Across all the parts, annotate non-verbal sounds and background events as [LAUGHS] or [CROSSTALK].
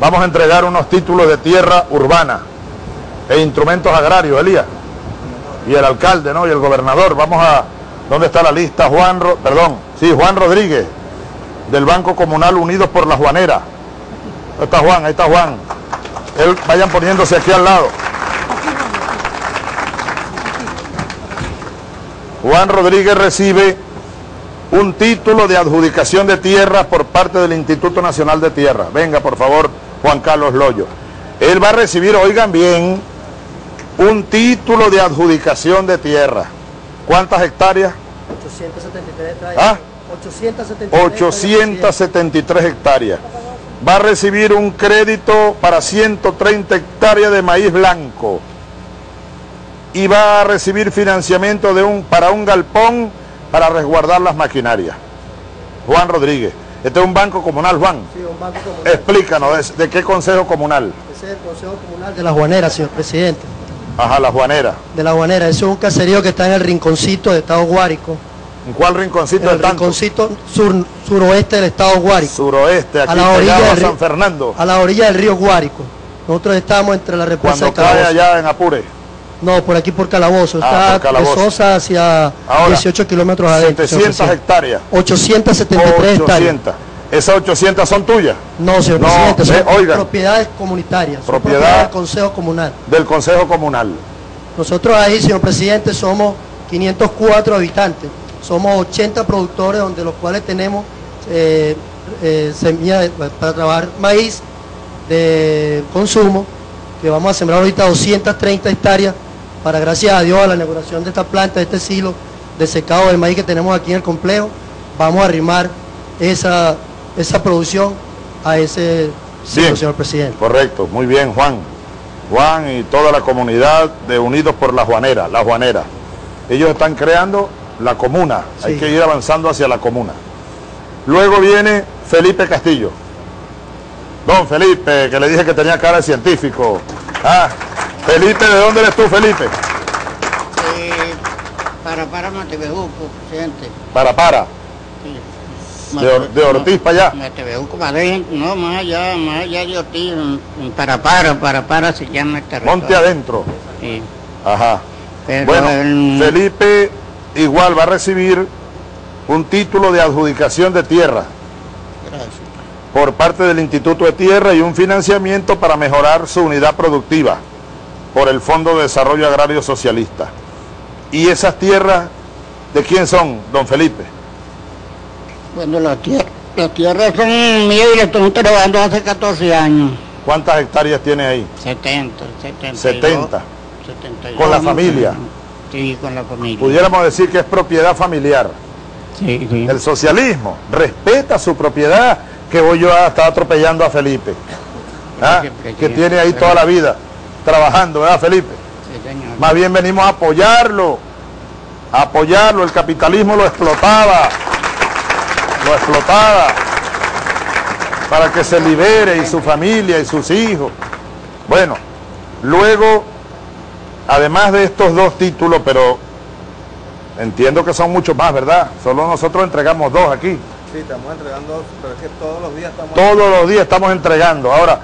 Vamos a entregar unos títulos de tierra urbana e instrumentos agrarios, Elías. Y el alcalde, ¿no? Y el gobernador. Vamos a... ¿Dónde está la lista? Juan, perdón, sí, Juan Rodríguez, del Banco Comunal Unidos por la Juanera. Ahí está Juan, ahí está Juan. Vayan poniéndose aquí al lado. Juan Rodríguez recibe un título de adjudicación de tierras por parte del Instituto Nacional de Tierra. Venga, por favor, Juan Carlos Loyo. Él va a recibir, oigan bien, un título de adjudicación de tierra. ¿Cuántas hectáreas? 873 hectáreas. ¿Ah? 873 873 hectáreas. Va a recibir un crédito para 130 hectáreas de maíz blanco. Y va a recibir financiamiento de un, para un galpón para resguardar las maquinarias. Juan Rodríguez. Este es un banco comunal, Juan. Sí, un banco comunal. Explícanos, ¿de, de qué consejo comunal? Ese es el Consejo Comunal de La Juanera, señor presidente. Ajá, la Juanera. De La Juanera. Eso es un caserío que está en el rinconcito del Estado Guárico. ¿En cuál rinconcito En el tanto? rinconcito sur, suroeste del Estado Guárico. Suroeste, aquí a la orilla del río- San Fernando. A la orilla del río Guárico. Nosotros estamos entre la represa Cuando de Calabozo. allá en Apure. No, por aquí por Calabozo. Ah, Está por Calabozo. de Sosa hacia Ahora, 18 kilómetros adentro. señor 700 presidente. hectáreas. 873 hectáreas. 800. Esas 800 son tuyas, No, señor No, presidente, son eh, oigan. propiedades comunitarias. Propiedad- del Consejo Comunal. del Consejo Comunal. Nosotros ahí, señor presidente, somos 504 habitantes. Somos 80 productores, donde los cuales tenemos eh, eh, semilla de- para trabajar maíz de consumo, que vamos a sembrar ahorita 230 hectáreas para, gracias a Dios, a la inauguración de esta planta, de este silo de secado del maíz que tenemos aquí en el complejo, vamos a arrimar esa, esa producción a ese silo, señor presidente. Correcto, muy bien, Juan. Juan y toda la comunidad de Unidos por la Juanera, la Juanera. Ellos están creando la comuna, hay que ir avanzando hacia la comuna. Luego viene Felipe Castillo. Don Felipe, que le dije que tenía cara de científico. Ah, Felipe, ¿de dónde eres tú, Felipe? Eh, para para Matebejuco, presidente. Para, para. Sí. De Or- de Ortiz para allá. Matebejuco, Madrid, no, más allá, más allá de Ortiz, para para, para para se llama el territorio. Monte adentro. Sí. Ajá. Pero Bueno, el- Felipe igual va a recibir un título de adjudicación de tierra Gracias. por parte del Instituto de Tierra y un financiamiento para mejorar su unidad productiva por el Fondo de Desarrollo Agrario Socialista. ¿Y esas tierras de quién son, don Felipe? Bueno, las tierras, las tierras son mías y las estoy trabajando hace 14 años. ¿Cuántas hectáreas tiene ahí? 70, 72. 70. 72. ¿Con la familia? Sí, con la familia. Pudiéramos decir que es propiedad familiar. Sí, sí. El socialismo respeta su propiedad, que voy yo a estar atropellando a Felipe, ¿ah? que tiene ahí toda la vida trabajando, ¿verdad, Felipe? Sí, señor. Más bien venimos a apoyarlo, a apoyarlo. El capitalismo lo explotaba, lo explotaba para que se libere y su familia y sus hijos. Bueno, luego, además de estos dos títulos, pero entiendo que son muchos más, ¿verdad? Solo nosotros entregamos dos aquí. Sí, estamos entregando, pero es que todos los días estamos... Todos los días estamos entregando. Ahora,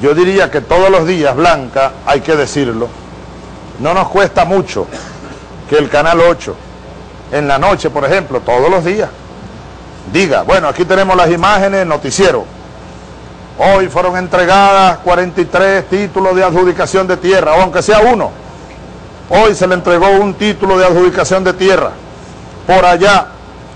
yo diría que todos los días, Blanca, hay que decirlo, no nos cuesta mucho que el Canal 8, en la noche, por ejemplo, todos los días, diga, bueno, aquí tenemos las imágenes, noticiero. Hoy fueron entregadas 43 títulos de adjudicación de tierra, aunque sea uno. Hoy se le entregó un título de adjudicación de tierra. Por allá,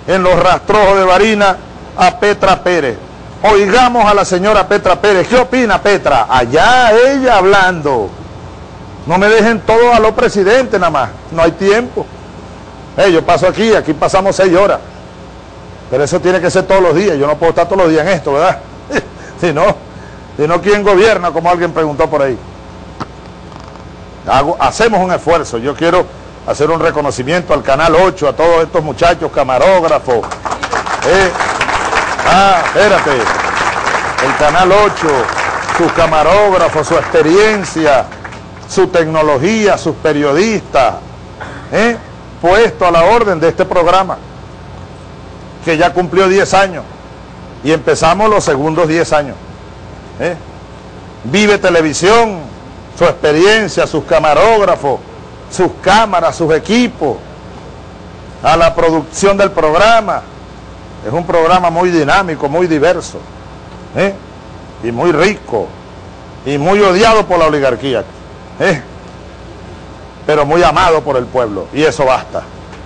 en los rastrojos de Barina, a Petra Pérez. Oigamos a la señora Petra Pérez. ¿Qué opina Petra? Allá ella hablando. No me dejen todo a los presidentes nada más. No hay tiempo. Eh, yo paso aquí, aquí pasamos seis horas. Pero eso tiene que ser todos los días. Yo no puedo estar todos los días en esto, ¿verdad? [LAUGHS] si no, si no, ¿quién gobierna? Como alguien preguntó por ahí. Hago- hacemos un esfuerzo. Yo quiero hacer un reconocimiento al Canal 8, a todos estos muchachos camarógrafos. Eh, ah, espérate. El Canal 8, sus camarógrafos, su experiencia, su tecnología, sus periodistas, eh, puesto a la orden de este programa, que ya cumplió 10 años y empezamos los segundos 10 años. ¿eh? Vive Televisión, su experiencia, sus camarógrafos, sus cámaras, sus equipos, a la producción del programa. Es un programa muy dinámico, muy diverso, ¿eh? y muy rico, y muy odiado por la oligarquía, ¿eh? pero muy amado por el pueblo, y eso basta,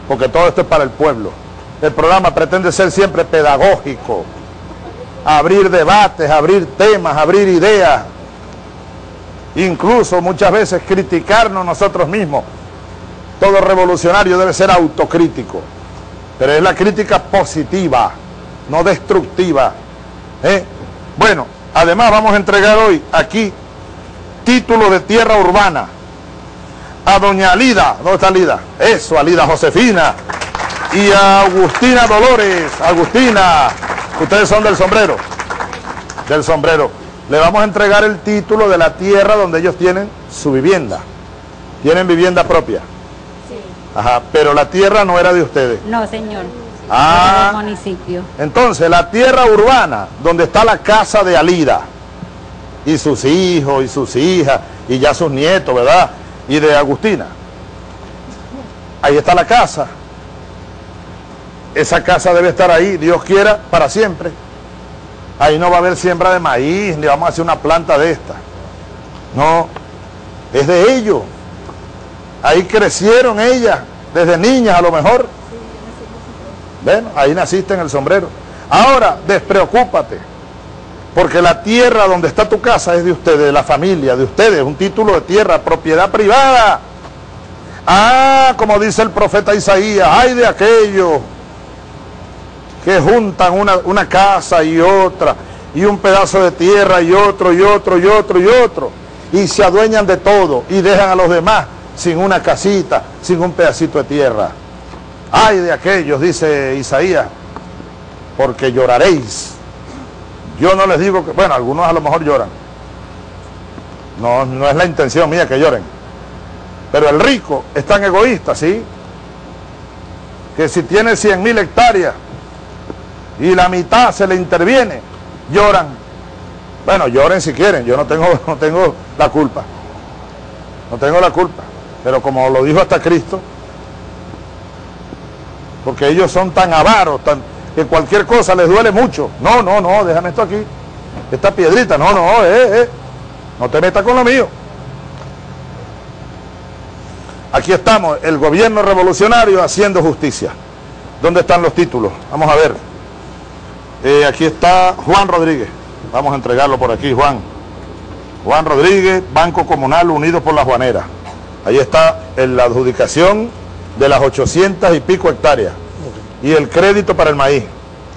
porque todo esto es para el pueblo. El programa pretende ser siempre pedagógico, abrir debates, abrir temas, abrir ideas, incluso muchas veces criticarnos nosotros mismos. Todo revolucionario debe ser autocrítico, pero es la crítica positiva, no destructiva. Bueno, además vamos a entregar hoy aquí título de tierra urbana a doña Alida, ¿dónde está Alida? Eso, Alida Josefina y a Agustina Dolores, Agustina, ustedes son del sombrero, del sombrero le vamos a entregar el título de la tierra donde ellos tienen su vivienda. Tienen vivienda propia. Sí. Ajá, pero la tierra no era de ustedes. No, señor. Ah. Municipio. Entonces, la tierra urbana, donde está la casa de Alida, y sus hijos, y sus hijas, y ya sus nietos, ¿verdad? Y de Agustina. Ahí está la casa. Esa casa debe estar ahí, Dios quiera, para siempre. Ahí no va a haber siembra de maíz, ni vamos a hacer una planta de esta. No, es de ellos. Ahí crecieron ellas, desde niñas a lo mejor. Bueno, ahí naciste en el sombrero. Ahora, despreocúpate, porque la tierra donde está tu casa es de ustedes, de la familia, de ustedes, un título de tierra, propiedad privada. Ah, como dice el profeta Isaías, ay de aquellos que juntan una, una casa y otra, y un pedazo de tierra y otro, y otro, y otro, y otro, y se adueñan de todo, y dejan a los demás sin una casita, sin un pedacito de tierra. Ay de aquellos, dice Isaías, porque lloraréis. Yo no les digo que, bueno, algunos a lo mejor lloran. No, no es la intención mía que lloren. Pero el rico es tan egoísta, ¿sí? Que si tiene 100 mil hectáreas y la mitad se le interviene, lloran. Bueno, lloren si quieren, yo no tengo, [LAUGHS] no tengo la culpa. No tengo la culpa. Pero como lo dijo hasta Cristo, porque ellos son tan avaros, tan, que cualquier cosa les duele mucho. No, no, no, déjame esto aquí. Esta piedrita, no, no, eh, eh. No te metas con lo mío. Aquí estamos, el gobierno revolucionario haciendo justicia. ¿Dónde están los títulos? Vamos a ver. Eh, aquí está Juan Rodríguez. Vamos a entregarlo por aquí, Juan. Juan Rodríguez, Banco Comunal Unido por la Juanera. Ahí está en la adjudicación de las 800 y pico hectáreas. Y el crédito para el maíz.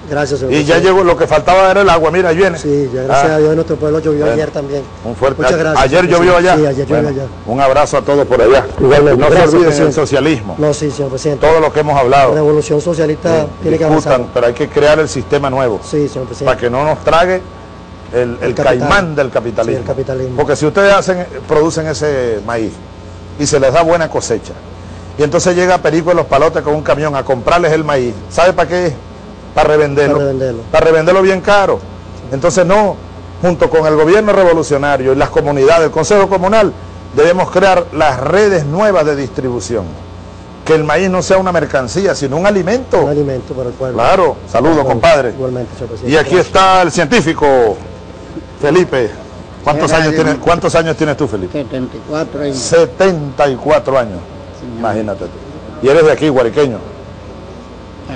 Gracias, señor Y ya llegó, lo que faltaba era el agua, mira, ahí viene. Sí, ya gracias Ah, a Dios en nuestro pueblo llovió Bueno. ayer también. Un fuerte Muchas gracias. Ayer llovió allá. Sí, ayer llovió allá. Un abrazo a todos por allá. Igualmente. No se olviden el presidente. socialismo. No, sí, señor presidente. Todo lo que hemos La hablado. revolución socialista Sí, tiene que avanzar. pero hay que crear el sistema nuevo. Sí, señor para presidente. que no nos trague el, el caimán del capitalismo. Sí, el capitalismo. Porque si ustedes hacen, producen ese maíz y se les da buena cosecha, y entonces llega Perico de los Palotes con un camión a comprarles el maíz, ¿sabe para qué es? Para revenderlo. Para revenderlo. Para revenderlo bien caro. Entonces no, junto con el gobierno revolucionario y las comunidades, el Consejo Comunal, debemos crear las redes nuevas de distribución. Que el maíz no sea una mercancía, sino un alimento. Un alimento para el pueblo. Claro, saludos compadre. Igualmente, señor presidente. Y aquí está el científico Felipe. ¿Cuántos años, tienes, ¿Cuántos años tienes tú, Felipe? 74 años. 74 años. Imagínate tú. Y eres de aquí, guariqueño.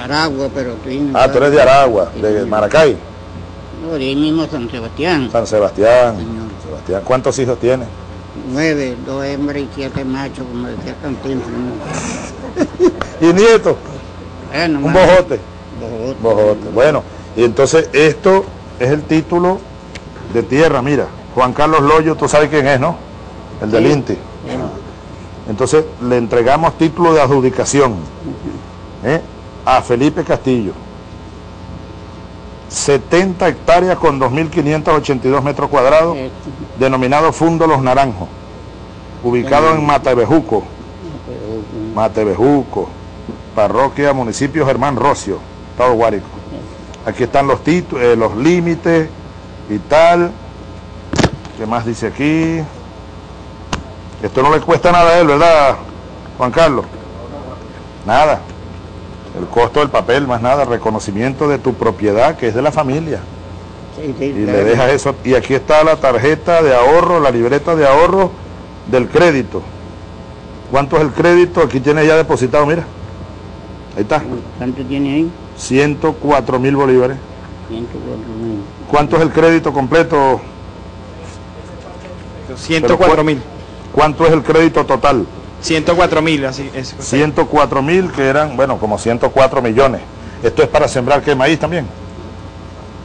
Aragua, pero tiene... Ah, tú eres de Aragua, de Maracay, No, de ahí mismo San Sebastián. San Sebastián. Señor. Sebastián. ¿Cuántos hijos tienes? Nueve, dos hembras y siete machos, como decía Cantinflas. [LAUGHS] Y nietos. Bueno, Un bojote. Bojote. Bojote. Bueno, y entonces esto es el título de tierra, mira. Juan Carlos Loyo, tú sabes quién es, ¿no? El del. INTI. Entonces le entregamos título de adjudicación ¿eh? a Felipe Castillo. 70 hectáreas con 2.582 metros cuadrados, Eh, denominado Fundo Los Naranjos, ubicado en Matebejuco, Matebejuco, parroquia, municipio Germán Rocio, Estado Guárico. Aquí están los títulos, los límites y tal. ¿Qué más dice aquí? Esto no le cuesta nada a él, ¿verdad, Juan Carlos? Nada. El costo del papel, más nada, reconocimiento de tu propiedad, que es de la familia. Sí, sí, Y claro. le dejas eso. Y aquí está la tarjeta de ahorro, la libreta de ahorro del crédito. ¿Cuánto es el crédito? Aquí tiene ya depositado, mira. Ahí está. ¿Cuánto tiene ahí? 104 mil bolívares. 104 mil. ¿Cuánto es el crédito completo? 104 mil. ¿Cuánto es el crédito total? 104 mil, así es. 104 mil, que eran, bueno, como 104 millones. Esto es para sembrar qué maíz también.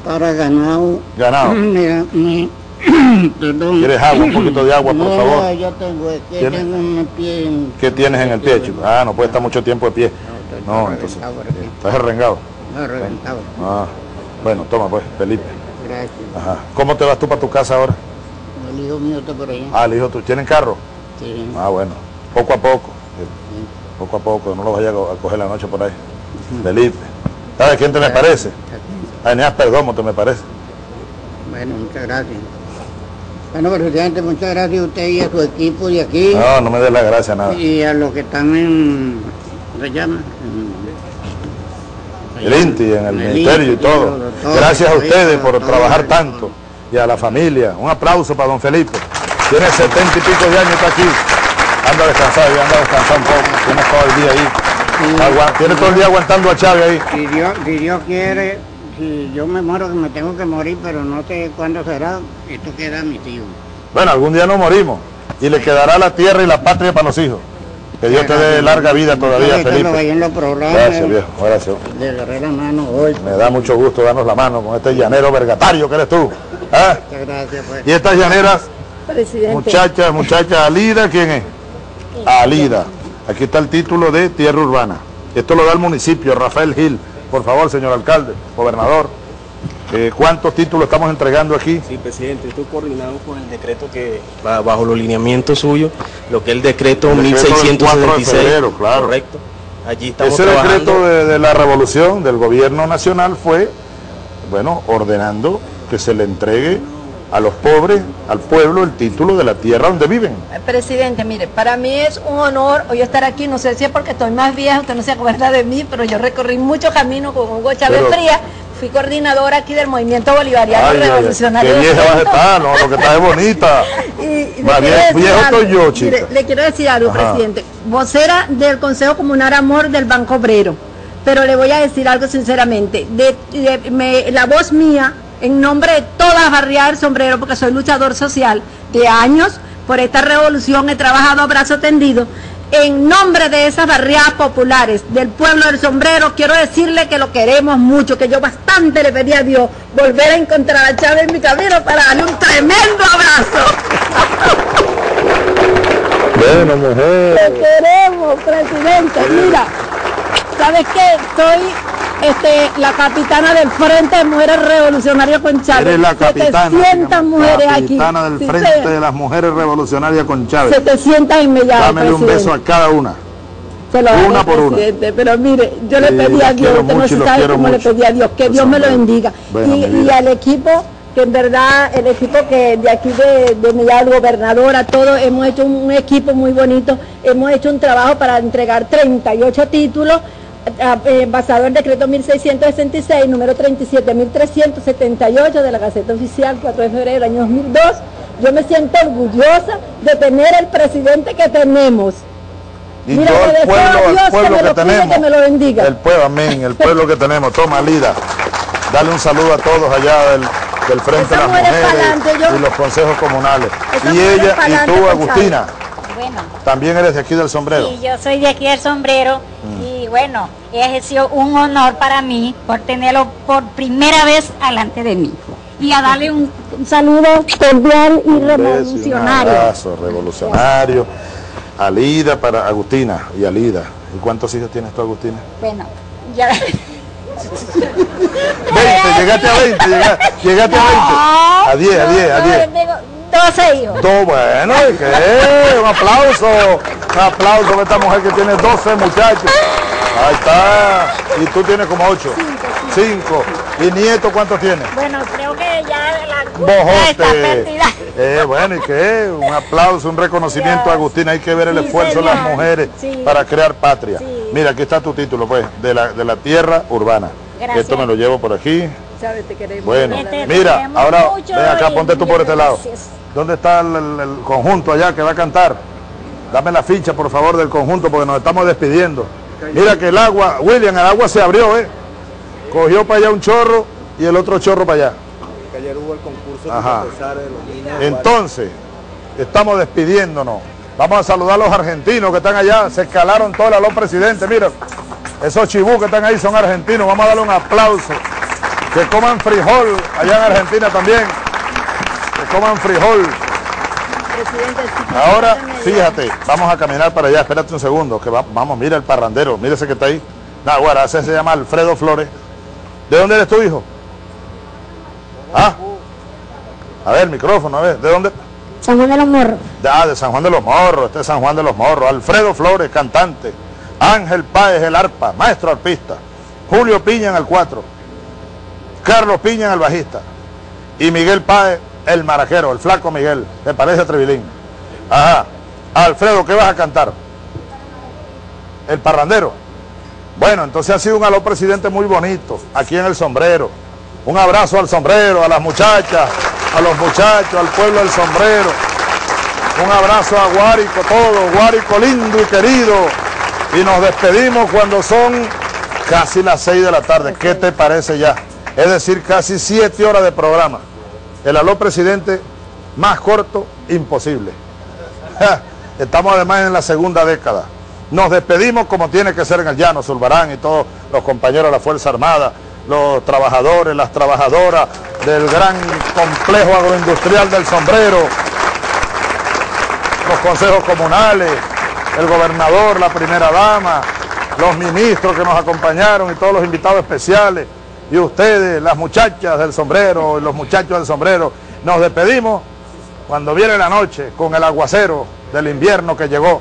Para ganado. Ganado. Mira, [CLEARS THROAT] me- [CLEARS THROAT] perdón. ¿Quieres agua? Un poquito de agua, por no, favor. No, yo tengo, es que ¿Tiene? tengo un pie en... ¿Qué tienes en el pie, chico? Ah, no puede estar mucho tiempo de pie. No, entonces, estás arrengado. No, reventado. Ah, bueno, toma pues, Felipe. Gracias. Ajá. ¿Cómo te vas tú para tu casa ahora? El hijo mío está por allá. Ah, el hijo, ¿tú tienen carro? Sí. Ah, bueno, poco a poco. Poco a poco, no lo vayas a co- a coger la noche por ahí. Felipe. ¿Sabes quién te me parece? A Eneas Perdomo te me parece. Bueno, muchas gracias. Bueno, presidente, muchas gracias a usted y a su equipo de aquí. No, no me des la gracia nada. Y a los que están en... ¿Cómo se llama? En- el INTI, en el En el ministerio y INTI, todo. Gracias a ustedes por trabajar tanto y a la familia. Un aplauso para don Felipe. Tiene setenta y pico de años, está aquí. Anda a descansar, anda a descansar un poco. Tiene todo el día ahí. Agua- Tiene todo el día aguantando a Chávez ahí. Si Dios, si Dios quiere, si yo me muero, que me tengo que morir, pero no sé cuándo será, esto queda a mis hijos. Bueno, algún día nos morimos y le quedará la tierra y la patria para los hijos. Que Dios te dé larga vida todavía, Felipe. Gracias, viejo. Gracias. le agarré la mano hoy. Me da mucho gusto darnos la mano con este llanero vergatario que eres tú. ¿Ah? Muchas gracias, pues. Y estas llaneras, Presidente. muchacha, muchacha, Alida, ¿quién es? Alida. Aquí está el título de tierra urbana. Esto lo da el municipio, Rafael Gil. Por favor, señor alcalde, gobernador. eh, ¿Cuántos títulos estamos entregando aquí? Sí, presidente, esto coordinado con el decreto que va bajo los lineamientos suyos, lo que es el decreto, El decreto del 4 de 1666. febrero, claro. Correcto. Allí estamos Ese trabajando. decreto de, de la revolución del gobierno nacional fue, bueno, ordenando que se le entregue a los pobres, al pueblo, el título de la tierra donde viven. Presidente, mire, para mí es un honor hoy estar aquí, no sé si es porque estoy más vieja, usted no se acuerda de mí, pero yo recorrí mucho camino con Hugo Chávez Pero- Frías, fui coordinadora aquí del movimiento bolivariano Ay, ay, ay, revolucionario. qué vieja vas a estar, no, lo que está es bonita. [LAUGHS] Y, y viejo estoy yo, Mire, chica. le quiero decir algo, Ajá. presidente. Vocera del Consejo Comunal Amor del Banco Obrero. Pero le voy a decir algo sinceramente. De, de- me- la voz mía, en nombre de todas las barriadas del sombrero, porque soy luchador social de años, por esta revolución he trabajado a brazo tendido. En nombre de esas barriadas populares del pueblo del sombrero, quiero decirle que lo queremos mucho, que yo bastante le pedí a Dios volver a encontrar a Chávez en mi camino para darle un tremendo abrazo. Bueno, mujer. Te queremos, presidente. Mira, ¿sabes qué? Soy este, la capitana del Frente de Mujeres Revolucionarias con Chávez. Eres la capitana. 700 dígame, mujeres capitana aquí. del Sí, Frente de las Mujeres Revolucionarias con Chávez. 700 inmediatas, Dámele un beso a cada una. Se lo una por una. Pero mire, yo le pedí a Dios, usted no sabe cómo le pedí a Dios, que Pues, Dios me lo bendiga. Bueno, y, al equipo, que en verdad, el equipo que de aquí de, de Millán, gobernadora, todos hemos hecho un, un equipo muy bonito, hemos hecho un trabajo para entregar 38 títulos. A- eh, basado en el decreto 1666, número 37.378 de la Gaceta Oficial, 4 de febrero del año 2002. Yo me siento orgullosa de tener el presidente que tenemos. Y Mira, yo deseo pueblo, a Dios que pueblo me que, lo cuide, tenemos. que me lo bendiga. El pueblo, amén, el pueblo que tenemos. Toma, Lida. Dale un saludo a todos allá del, del Frente de las mujeres Mujeres pa'lante, yo- y los consejos comunales. Y ella, y tú, Agustina, Bueno, también eres de aquí del sombrero. y yo soy de aquí del sombrero y bueno, es sido un honor para mí por tenerlo por primera vez alante de mí. Y a darle un, un saludo cordial y Un y Un revolucionario. abrazo revolucionario. Alida para Agustina y Alida. ¿Y cuántos hijos tienes tú, Agustina? Bueno, ya. [LAUGHS] 20, llegaste a 20, llega- llegaste a 20. A 10, a 10, a 10. Tengo 12 hijos. Todo bueno, ¿y qué? Un aplauso, un aplauso para esta mujer que tiene 12 muchachos. Ahí está. Y tú tienes como 8. 5. ¿Y nieto cuántos tienes? Bueno, creo que ya la bojote. Eh, bueno, ¿y qué? Un aplauso, un reconocimiento a Agustín. Hay que ver el Sí, esfuerzo de las mujeres Sí. para crear patria. Sí. Mira, aquí está tu título, pues, de la, de la tierra urbana. Gracias. Esto me lo llevo por aquí. Sabes, te queremos. Bueno, Te mira, queremos ahora ven acá, ponte tú por este lado. gracias. ¿Dónde está el, el- el conjunto allá que va a cantar? Dame la ficha, por favor, del conjunto porque nos estamos despidiendo. Mira que el agua, William, el agua se abrió, ¿eh? Cogió para allá un chorro y el otro chorro para allá. Que ayer hubo el concurso Ajá. de César de los niños. Entonces, estamos despidiéndonos. Vamos a saludar a los argentinos que están allá. Se escalaron todos los presidentes. Mira, esos chibú que están ahí son argentinos. Vamos a darle un aplauso. Que coman frijol allá en Argentina también. Que coman frijol. Presidente, Ahora, fíjate, vamos a caminar para allá. Espérate un segundo. Que va- vamos, mira el parrandero. Mira ese que está ahí. Nah, bueno, ese se llama Alfredo Flores. ¿De dónde eres tu hijo? ¿Ah? A ver, micrófono, a ver. ¿De dónde? San Juan de los Morros. De, ah, de San Juan de los Morros, este es San Juan de los Morros. Alfredo Flores, cantante. Ángel Páez, el arpa, maestro arpista. Julio Piña en el 4. Carlos Piña en el bajista. Y Miguel Páez, el maraquero, el flaco Miguel. Me parece a Trevilín. Ajá. Alfredo, ¿qué vas a cantar? El parrandero. Bueno, entonces ha sido un aló presidente muy bonito, aquí en el sombrero. Un abrazo al sombrero, a las muchachas, a los muchachos, al pueblo del sombrero. Un abrazo a Guárico, todo, Guárico lindo y querido. Y nos despedimos cuando son casi las 6 de la tarde. ¿Qué te parece ya? Es decir, casi 7 horas de programa. El aló presidente más corto, imposible. Estamos además en la segunda década. Nos despedimos como tiene que ser en el llano, Zulbarán y todos los compañeros de la Fuerza Armada, los trabajadores, las trabajadoras del gran complejo agroindustrial del sombrero, los consejos comunales, el gobernador, la primera dama, los ministros que nos acompañaron y todos los invitados especiales, y ustedes, las muchachas del sombrero, los muchachos del sombrero, nos despedimos cuando viene la noche con el aguacero del invierno que llegó